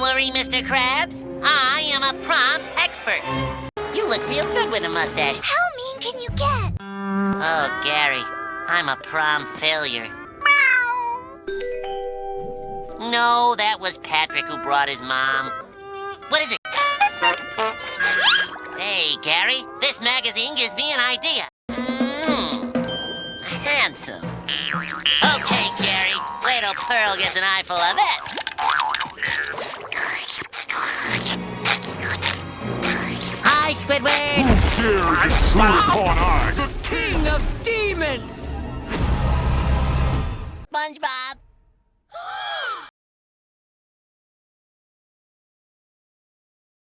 worry, Mr. Krabs. I am a prom expert. You look real good with a mustache. How mean can you get? Oh, Gary, I'm a prom failure. No, that was Patrick who brought his mom. What is it? Say, Gary, this magazine gives me an idea. Mm, handsome. Okay, Gary, wait till Pearl gets an eyeful of it. Hi, Squidward. Who dares intrude upon I? The king of demons! SpongeBob.